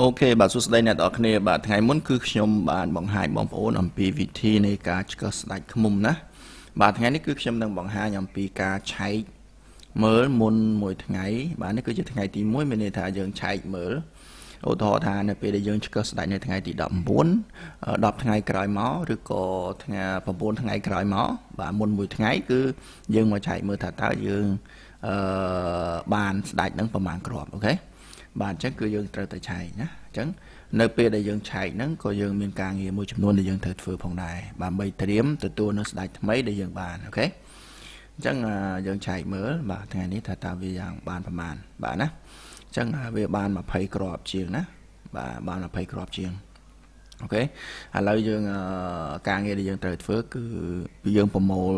អូខេបាទសួស្តីអ្នកនរគ្នាបាទថ្ងៃមុនគឺខ្ញុំបានបង្ហាញបងប្អូនអំពីវិធីនៃការឆ្កឹះស្ដាច់ឃ្មុំណាបាទថ្ងៃនេះគឺខ្ញុំនឹងបង្ហាញអំពីការឆែកមើលមុនមួយថ្ងៃ បាទនេះគឺជាថ្ងៃទី1មានន័យថាយើងឆែកមើលឧទាហរណ៍ថានៅពេលដែលយើងឆ្កឹះស្ដាច់នៅថ្ងៃទី19 10ថ្ងៃក្រោយមកឬក៏ថ្ងៃ9ថ្ងៃក្រោយមកបាទមុនមួយថ្ងៃគឺយើងមកឆែកមើលថាតើយើងអឺបានស្ដាច់នឹងប្រមាណគ្រាប់អូខេ បាទអញ្ចឹងគឺយើងត្រូវតែឆែកណាអញ្ចឹងនៅពេលដែលយើងឆែកហ្នឹងក៏យើងមានការងារមួយចំនួនដែលយើងត្រូវធ្វើផងដែរដើម្បីត្រៀមទទួលនៅស្ដេចថ្មីដែលយើងបានអូខេអញ្ចឹងយើងឆែកមើលបាទថ្ងៃនេះថាតើវាយ៉ាងបានប្រមាណបាទណាអញ្ចឹងវាបាន20គ្រាប់ជាងណាបាទបាន20គ្រាប់ជាងអូខេឥឡូវយើងការងារដែលយើងត្រូវធ្វើគឺយើងប្រមូល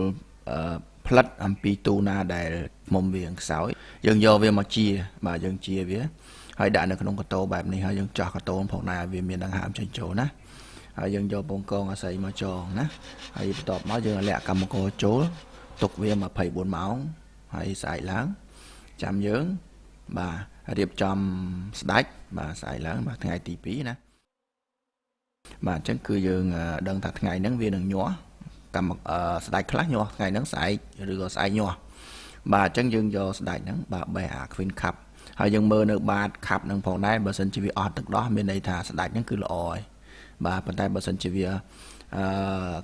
ផ្លិតអំពីទូណាដែលមុំវាខ្សោយយើងយកវាមកជា បាទយើងជាវា ហើយដាក់នៅក្នុងកតោបែបនេះហើយយើងចោះកតោផងដែរឲ្យវាមានដង្ហើមចេញចូលណាហើយយើងយកពងកងអាស័យមកចងណាហើយបន្ទាប់មកយើងលាក់កម្មករចូលទុកវា24ម៉ោងហើយស្អែកឡើងចាំយើងបាទរៀបចំស្ដាច់បាទស្អែកឡើងបាទថ្ងៃទី2ណាបាទអញ្ចឹងគឺយើងដឹងថាថ្ងៃហ្នឹងវានឹងញាស់កម្មស្ដាច់ខ្លះញាស់ថ្ងៃហ្នឹងស្អែកឬក៏ស្អែកញាស់ បាទអញ្ចឹងយើងយកស្ដាច់ហ្នឹងបាទបេះអា Queen Cup ហើយយើងមើលនៅបាតខាប់នឹងផងដែរបើសិនជាវាអត់ទឹកដោះមានន័យថាស្ដាច់ហ្នឹងគឺល្អហើយបាទប៉ុន្តែបើសិនជាវាអឺ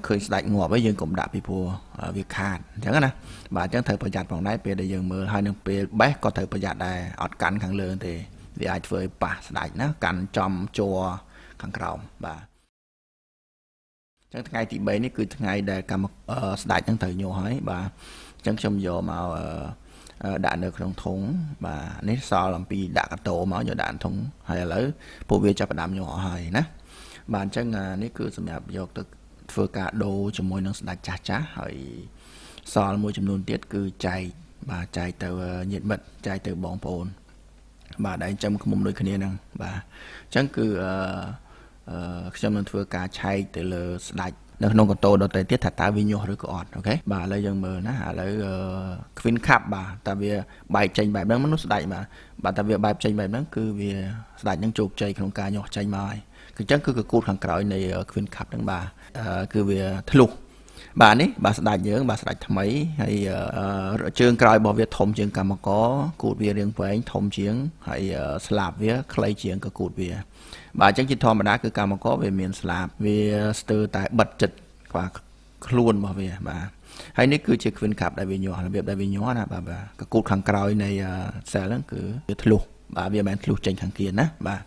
ឃើញស្ដាច់ងាប់ហើយយើងកុំដាក់ពីព្រោះវាខាតអញ្ចឹងណាបាទអញ្ចឹងត្រូវប្រយ័ត្នផងដែរពេលដែលយើងមើលហើយនឹងពេលបេះក៏ត្រូវប្រយ័ត្នដែរអត់កាន់ខាងលើទេវាអាចធ្វើឲ្យប៉ះស្ដាច់ណាកាន់ចំជួរខាងក្រោមបាទចឹងថ្ងៃទី3នេះគឺថ្ងៃដែលកម្មស្ដាច់ហ្នឹងត្រូវញោះហើយបាទ អញ្ចឹងខ្ញុំយកមកដាក់នៅក្នុងធុងបាទនេះសល់អំពីដាក់កតោមកយកដាក់ធុងហើយឥឡូវពួកវាចាប់ផ្ដើមញាស់អស់ហើយណាបាទអញ្ចឹងនេះគឺសម្រាប់យកទៅធ្វើការដូរជាមួយនឹងស្ដេចចាស់ចាស់ហើយសល់មួយចំនួនទៀតគឺចែកបាទចែកទៅញាតិមិត្តចែកទៅបងប្អូន បាទដែលចាំខ្មុំដូចគ្នាហ្នឹងបាទអញ្ចឹងគឺអឺខ្ញុំនឹងធ្វើការឆែកទៅលើស្ដេច នៅក្នុងកូតូដទៃទៀតថាតើវាញាស់ឬក៏អត់អូខេបាទឥឡូវយើងមើលណាឥឡូវ Queen Cup បាទតើវាបែកចេញបែបហ្នឹងមនុស្សស្ដាច់បាទបាទតើវាបែកចេញបែបហ្នឹងគឺវាស្ដាច់ហ្នឹងជោគជ័យក្នុងការញាស់ចេញមកហើយគឺអញ្ចឹងគឺកគូតខាងក្រោយនៃ Queen Cup ហ្នឹងបាទគឺវាធ្លុះ បាទនេះបាទស្ដាច់យើងបាទស្ដាច់ថ្មីហើយជើងក្រោយរបស់វាធំជាងកម្មករគូតវារាងវែងធំជាងហើយស្លាបវាខ្លីជាងក៏គូតវា បាទអញ្ចឹងជាធម្មតាគឺកម្មករវាមានស្លាបវាស្ទើរតែបិទចិត្តខ្វះខ្លួនរបស់វាបាទហើយនេះគឺជា Queen Cup ដែលវាញាស់របៀបដែលវាញាស់ណាបាទកគូតខាងក្រោយនៃ cell ហ្នឹងគឺវាធ្លុះបាទវាមិនមែនធ្លុះចេញខាងគៀនណាបាទ